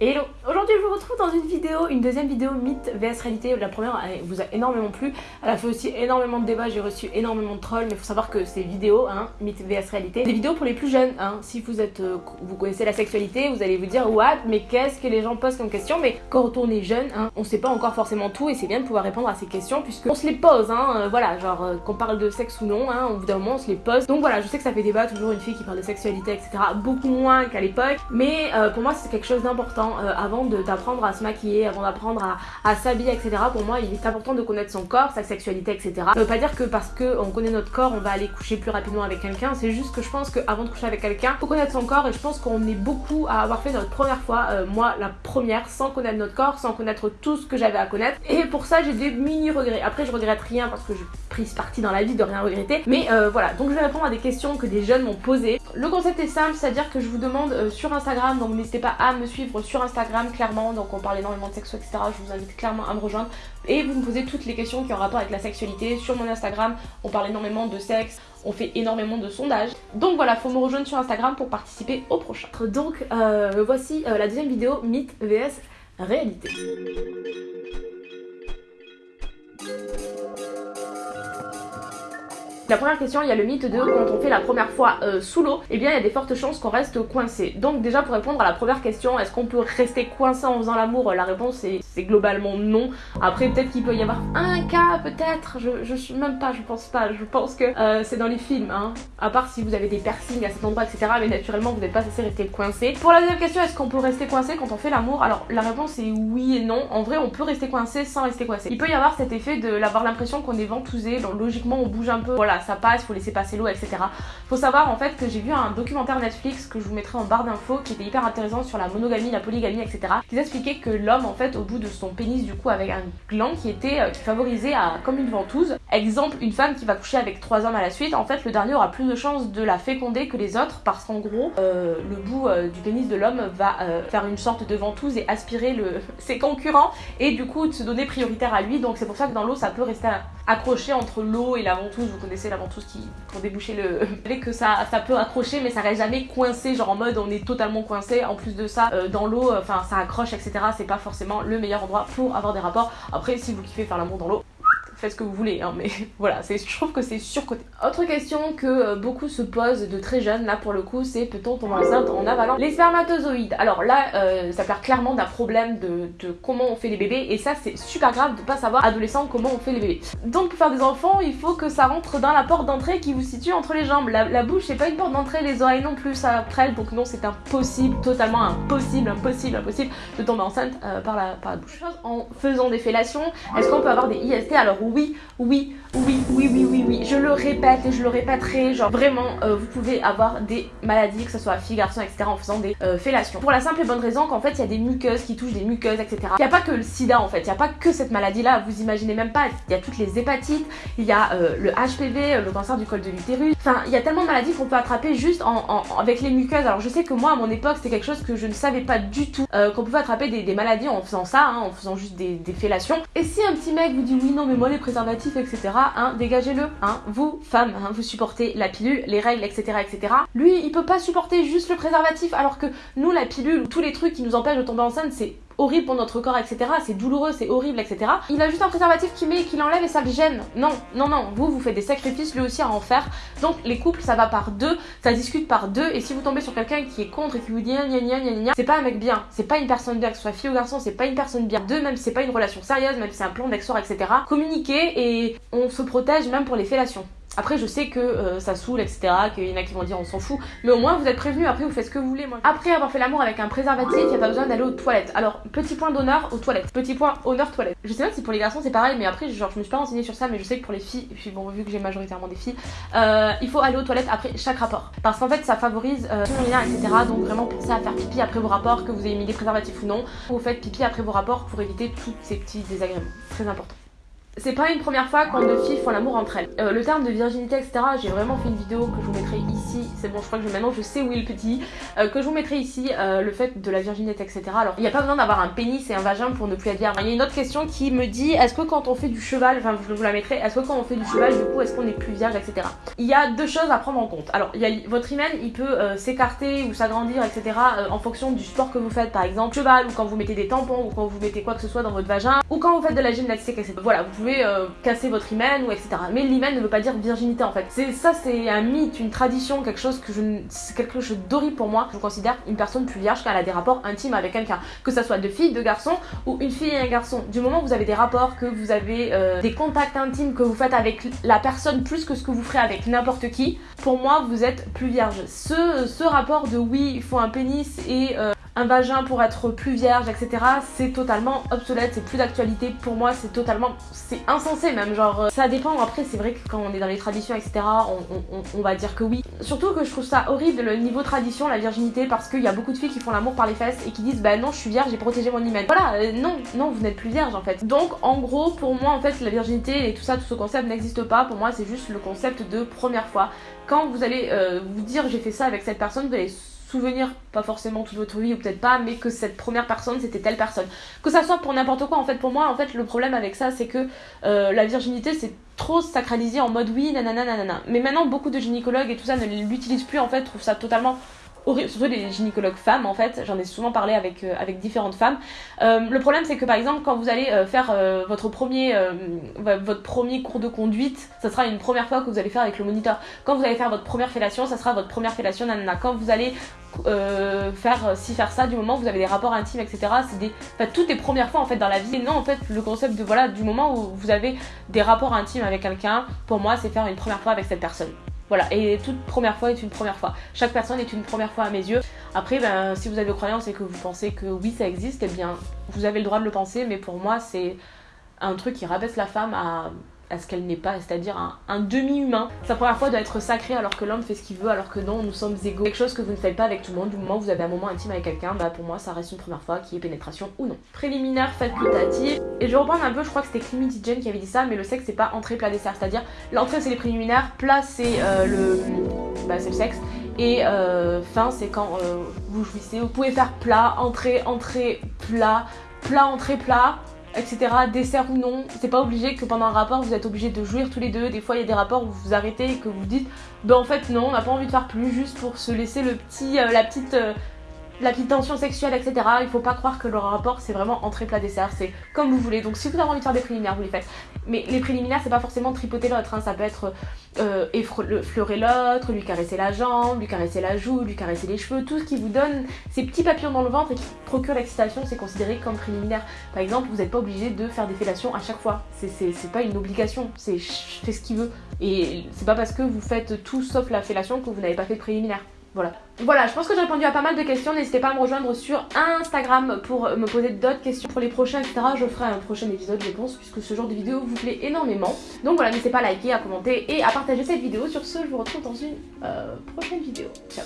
Hello Aujourd'hui je vous retrouve dans une vidéo, une deuxième vidéo mythe vs réalité. La première elle vous a énormément plu, elle a fait aussi énormément de débats, j'ai reçu énormément de trolls, mais faut savoir que ces vidéos, hein, mythe vs réalité, des vidéos pour les plus jeunes. Hein. Si vous êtes, euh, vous connaissez la sexualité, vous allez vous dire what, mais qu'est-ce que les gens posent comme question? Mais quand on est jeune, hein, on sait pas encore forcément tout et c'est bien de pouvoir répondre à ces questions puisque on se les pose, hein, euh, voilà, genre euh, qu'on parle de sexe ou non, hein, au bout d'un moment on se les pose. Donc voilà, je sais que ça fait débat, toujours une fille qui parle de sexualité, etc. Beaucoup moins qu'à l'époque, mais pour moi c'est quelque chose d'important avant de d'apprendre à se maquiller, avant d'apprendre à, s'habiller, etc. Pour moi, il est important de connaître son corps, sa sexualité, etc. Ça veut pas dire que parce qu'on connaît notre corps, on va aller coucher plus rapidement avec quelqu'un. C'est juste que je pense qu'avant de coucher avec quelqu'un, faut connaître son corps et je pense qu'on est beaucoup à avoir fait notre première fois, euh, moi la première, sans connaître notre corps, sans connaître tout ce que j'avais à connaître. Et pour ça, j'ai des mini regrets. Après, je regrette rien parce que je prise partie dans la vie de rien regretter. Mais euh, voilà, donc je vais répondre à des questions que des jeunes m'ont posées. Le concept est simple, c'est-à-dire que je vous demande euh, sur Instagram, donc n'hésitez pas à me suivre sur Instagram clairement, donc on parle énormément de sexe, etc. Je vous invite clairement à me rejoindre. Et vous me posez toutes les questions qui ont rapport avec la sexualité. Sur mon Instagram, on parle énormément de sexe, on fait énormément de sondages. Donc voilà, faut me rejoindre sur Instagram pour participer au prochain. Donc euh, voici la deuxième vidéo, mythe vs réalité. La première question, il y a le mythe de quand on fait la première fois euh, sous l'eau, eh bien il y a des fortes chances qu'on reste coincé. Donc déjà pour répondre à la première question, est-ce qu'on peut rester coincé en faisant l'amour La réponse c'est globalement non. Après peut-être qu'il peut y avoir un cas, peut-être, je, suis même pas, je pense pas. Je pense que euh, c'est dans les films, hein. À part si vous avez des piercings à cet endroit, etc. Mais naturellement vous n'êtes pas censé rester coincé. Pour la deuxième question, est-ce qu'on peut rester coincé quand on fait l'amour? Alors la réponse est oui et non. En vrai on peut rester coincé sans rester coincé. Il peut y avoir cet effet de l'avoir l'impression qu'on est ventousé, logiquement on bouge un peu. Voilà, ça passe, faut laisser passer l'eau, etc. Faut savoir en fait que j'ai vu un documentaire Netflix que je vous mettrai en barre d'infos qui était hyper intéressant sur la monogamie, la polygamie, etc. qui expliquait que l'homme en fait au bout de son pénis du coup avec un gland qui était euh, qui favorisait à, comme une ventouse. Exemple, une femme qui va coucher avec trois hommes à la suite, en fait le dernier aura plus de chances de la féconder que les autres parce qu'en gros euh, le bout euh, du pénis de l'homme va faire une sorte de ventouse et aspirer le, ses concurrents et du coup de se donner prioritaire à lui donc c'est pour ça que dans l'eau ça peut rester accroché entre l'eau et la ventouse, vous connaissez la ventouse qui pour déboucher le... Savez que ça, ça peut accrocher mais ça reste jamais coincé, genre en mode on est totalement coincé. En plus de ça, euh, dans l'eau, enfin ça accroche etc. C'est pas forcément le meilleur endroit pour avoir des rapports. Après si vous kiffez faire l'amour dans l'eau, faites ce que vous voulez, hein, mais voilà, je trouve que c'est surcoté. Autre question que euh, beaucoup se posent de très jeunes, là pour le coup, c'est peut-on tomber enceinte en avalant les spermatozoïdes? Alors là, euh, ça parle clairement d'un problème de, comment on fait les bébés, et ça c'est super grave de pas savoir adolescent comment on fait les bébés. Donc pour faire des enfants, il faut que ça rentre dans la porte d'entrée qui vous situe entre les jambes. La, bouche c'est pas une porte d'entrée, les oreilles non plus, ça prête, donc non c'est impossible, totalement impossible, impossible, impossible de tomber enceinte euh, par, la, par la bouche. En faisant des fellations, est-ce qu'on peut avoir des IST Alors oui, oui, oui, oui, oui, oui, oui, je le répète et je le répéterai, genre vraiment, euh, vous pouvez avoir des maladies, que ce soit fille, garçon, etc. en faisant des euh, fellations. Pour la simple et bonne raison qu'en fait, il y a des muqueuses qui touchent des muqueuses, etc. Il n'y a pas que le sida en fait, il n'y a pas que cette maladie-là, vous imaginez même pas, il y a toutes les hépatites, il y a euh, le HPV, le cancer du col de l'utérus, enfin, il y a tellement de maladies qu'on peut attraper juste avec les muqueuses. Alors je sais que moi, à mon époque, c'était quelque chose que je ne savais pas du tout, qu'on pouvait attraper des, maladies en faisant ça, hein, en faisant juste des, des fellations. Et si un petit mec vous dit oui, non, mais moi les préservatifs etc. Hein, dégagez-le. Hein. Vous, femmes, hein, vous supportez la pilule, les règles, etc., etc. Lui, il peut pas supporter juste le préservatif, alors que nous, la pilule, tous les trucs qui nous empêchent de tomber enceinte, c'est horrible pour notre corps, etc. C'est douloureux, c'est horrible, etc. Il a juste un préservatif qui met, qui l'enlève et ça le gêne. Non, non, non. Vous, vous faites des sacrifices, lui aussi à en faire. Donc les couples, ça va par deux, ça discute par deux. Et si vous tombez sur quelqu'un qui est contre et qui vous dit gna gna gna gna, c'est pas un mec bien, c'est pas une personne bien, que ce soit fille ou garçon, c'est pas une personne bien. Deux, même si c'est pas une relation sérieuse, même si c'est un plan d'exor, etc. Communiquer et on se protège même pour les fellations. Après, je sais que euh, ça saoule, etc. Qu'il y en a qui vont dire on s'en fout. Mais au moins, vous êtes prévenus. Après, vous faites ce que vous voulez. Après avoir fait l'amour avec un préservatif, il n'y a pas besoin d'aller aux toilettes. Alors, petit point d'honneur aux toilettes. Petit point honneur toilettes. Je sais pas si pour les garçons c'est pareil, mais après, genre, je me suis pas renseignée sur ça, mais je sais que pour les filles, puis bon, vu que j'ai majoritairement des filles, euh, il faut aller aux toilettes après chaque rapport. Parce qu'en fait, ça favorise euh, lien, etc. Donc, vraiment, pensez à faire pipi après vos rapports, que vous ayez mis des préservatifs ou non. Vous faites pipi après vos rapports pour éviter tous ces petits désagréments. Très important. C'est pas une première fois quand deux filles font l'amour entre elles. Euh, le terme de virginité, etc., j'ai vraiment fait une vidéo que je vous mettrai ici ici, c'est bon je crois que maintenant je sais où est le petit, euh, que je vous mettrai ici euh, le fait de la virginité etc. Alors il n'y a pas besoin d'avoir un pénis et un vagin pour ne plus être vierge. Il y a une autre question qui me dit est-ce que quand on fait du cheval, enfin je vous la mettrai, est-ce que quand on fait du cheval du coup est-ce qu'on est plus vierge etc. Il y a deux choses à prendre en compte. Alors il y a votre hymen il peut euh, s'écarter ou s'agrandir etc. en fonction du sport que vous faites par exemple cheval ou quand vous mettez des tampons ou quand vous mettez quoi que ce soit dans votre vagin ou quand vous faites de la gymnastique etc. Voilà vous pouvez casser votre hymen ou etc. Mais l'hymen ne veut pas dire virginité en fait. C'est ça c'est un mythe, une tradition, quelque chose que je quelque chose d'horrible pour moi. Je considère une personne plus vierge quand elle a des rapports intimes avec quelqu'un, que ça soit de fille, de garçon ou une fille et un garçon. Du moment où vous avez des rapports, que vous avez euh, des contacts intimes que vous faites avec la personne plus que ce que vous ferez avec n'importe qui, pour moi vous êtes plus vierge. Ce, ce rapport de oui, il faut un pénis et euh, un vagin pour être plus vierge, etc. C'est totalement obsolète, c'est plus d'actualité. Pour moi, c'est totalement... C'est insensé même, genre... Euh, ça dépend, après, c'est vrai que quand on est dans les traditions, etc., on, va dire que oui. Surtout que je trouve ça horrible, le niveau tradition, la virginité, parce qu'il y a beaucoup de filles qui font l'amour par les fesses et qui disent, bah non, je suis vierge, j'ai protégé mon hymen. Voilà, euh, non, non, vous n'êtes plus vierge, en fait. Donc, en gros, pour moi, en fait, la virginité et tout ça, tout ce concept n'existe pas. Pour moi, c'est juste le concept de première fois. Quand vous allez euh, vous dire, j'ai fait ça avec cette personne, vous allez souvenir, pas forcément toute votre vie ou peut-être pas, mais que cette première personne c'était telle personne. Que ça soit pour n'importe quoi, en fait, pour moi, en fait, le problème avec ça, c'est que euh, la virginité c'est trop sacralisé en mode oui, nanana, nanana. Mais maintenant, beaucoup de gynécologues et tout ça ne l'utilisent plus, en fait, trouvent ça totalement surtout les gynécologues femmes en fait, j'en ai souvent parlé avec, euh, avec différentes femmes. Euh, le problème c'est que par exemple quand vous allez faire votre, premier, votre premier cours de conduite, ça sera une première fois que vous allez faire avec le moniteur. Quand vous allez faire votre première fellation, ça sera votre première fellation nanana. Quand vous allez faire ci, faire ça, du moment où vous avez des rapports intimes, etc. C'est des, enfin, toutes les premières fois en fait dans la vie. Et non, en fait, le concept de voilà, du moment où vous avez des rapports intimes avec quelqu'un, pour moi, c'est faire une première fois avec cette personne. Voilà, et toute première fois est une première fois. Chaque personne est une première fois à mes yeux. Après, ben, si vous avez croyance et que vous pensez que oui, ça existe, eh bien, vous avez le droit de le penser, mais pour moi, c'est un truc qui rabaisse la femme à à ce qu'elle n'est pas, c'est-à-dire un, demi-humain. Sa première fois doit être sacrée alors que l'homme fait ce qu'il veut, alors que non, nous sommes égaux. Quelque chose que vous ne faites pas avec tout le monde, du moment où vous avez un moment intime avec quelqu'un, bah pour moi ça reste une première fois qui est pénétration ou non. Préliminaire facultatif. Et je reprends un peu, je crois que c'était Clemity Jane qui avait dit ça, mais le sexe c'est pas entrée, plat, dessert, c'est-à-dire l'entrée c'est les préliminaires, plat c'est euh, le... Bah, c'est le sexe. Et euh, fin c'est quand euh, vous jouissez. Vous pouvez faire plat, entrée, entrée, plat, plat, entrée, plat etc. Dessert ou non, c'est pas obligé que pendant un rapport vous êtes obligé de jouir tous les deux. Des fois il y a des rapports où vous vous arrêtez et que vous dites ben en fait non, on n'a pas envie de faire plus juste pour se laisser le petit, euh, la petite euh, la petite tension sexuelle, etc. Il faut pas croire que le rapport c'est vraiment entrée plat dessert, c'est comme vous voulez. Donc si vous avez envie de faire des préliminaires, vous les faites. Mais les préliminaires c'est pas forcément tripoter l'autre, hein. ça peut être euh, effleurer l'autre, lui caresser la jambe, lui caresser la joue, lui caresser les cheveux, tout ce qui vous donne ces petits papillons dans le ventre et qui procure l'excitation, c'est considéré comme préliminaire. Par exemple, vous n'êtes pas obligé de faire des fellations à chaque fois, c'est pas une obligation, c'est fais ce qu'il veut. Et c'est pas parce que vous faites tout sauf la fellation que vous n'avez pas fait de préliminaire. Voilà. Voilà, je pense que j'ai répondu à pas mal de questions. N'hésitez pas à me rejoindre sur Instagram pour me poser d'autres questions pour les prochains, etc. Je ferai un prochain épisode, je pense, puisque ce genre de vidéo vous plaît énormément. Donc voilà, n'hésitez pas à liker, à commenter et à partager cette vidéo. Sur ce, je vous retrouve dans une euh, prochaine vidéo. Ciao